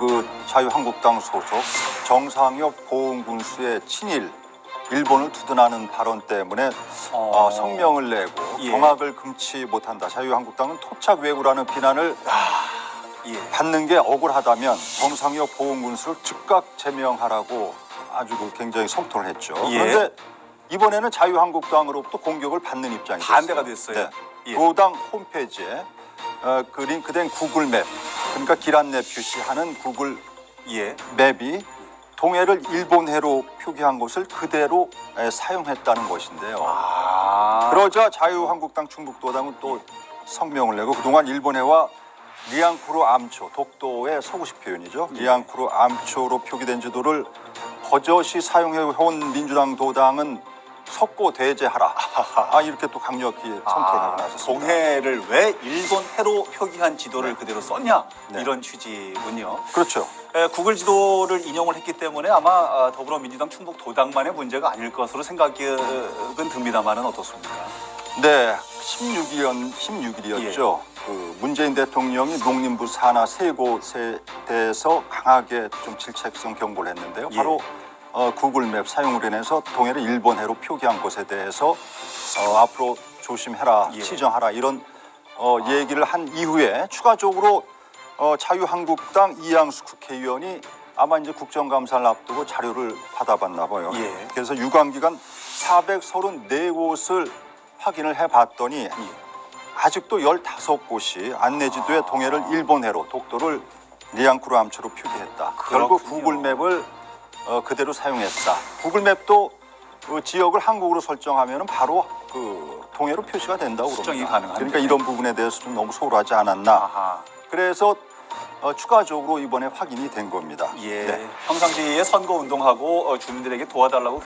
그 자유한국당 소속 정상혁 보훈군수의 친일 일본을 두둔하는 발언 때문에 어. 어, 성명을 내고 예. 경악을 금치 못한다. 자유한국당은 토착 왜구라는 비난을 예. 받는 게 억울하다면 정상혁 보훈군수를 즉각 제명하라고 아주 그 굉장히 성토를 했죠. 예. 그런데 이번에는 자유한국당으로부터 공격을 받는 입장이 반대가 됐어요. 예. 도당 홈페이지에 어, 그 링크된 구글 맵, 그러니까 길 안내 표시하는 구글 예. 맵이 동해를 일본해로 표기한 것을 그대로 에, 사용했다는 것인데요. 아. 그러자 자유한국당 충북도당은 또 성명을 내고 그동안 일본해와 리앙쿠르 암초, 독도의 서구식 표현이죠. 예. 리앙쿠르 암초로 표기된 지도를 버젓이 사용해온 민주당 도당은 석고대죄하라. 아 이렇게 또 강력히 선포를 하고 나섰습니다. 동해를 왜 일본 해로 표기한 지도를 그대로 썼냐 네. 이런 취지군요. 그렇죠. 에, 구글 지도를 인용을 했기 때문에 아마 아, 더불어민주당 충북 도당만의 문제가 아닐 것으로 생각은 듭니다만은 어떻습니까? 네, 16일, 16일이었죠. 그 문재인 대통령이 농림부 산하 세 곳에 대해서 강하게 좀 질책성 경고를 했는데요. 예. 바로 어, 구글맵 사용으로 인해서 동해를 일본해로 표기한 것에 대해서 어, 앞으로 조심해라, 예. 시정하라 이런 어, 얘기를 한 이후에 추가적으로 어, 자유한국당 이양수 국회의원이 아마 이제 국정감사를 앞두고 자료를 받아봤나 봐요. 예. 그래서 유관기관 434곳을 확인을 해봤더니 아직도 15곳이 안내지도에 동해를 일본해로 독도를 리앙쿠르 암초로 표기했다. 결국 그렇군요. 구글맵을 어, 그대로 사용했다. 구글맵도 그 지역을 한국으로 설정하면 바로 그 동해로 표시가 된다고 수정이. 가능한데. 그러니까 이런 부분에 대해서 좀 너무 소홀하지 않았나. 아하. 그래서 어, 추가적으로 이번에 확인이 된 겁니다. 예. 네. 평상시에 선거 운동하고 어, 주민들에게 도와달라고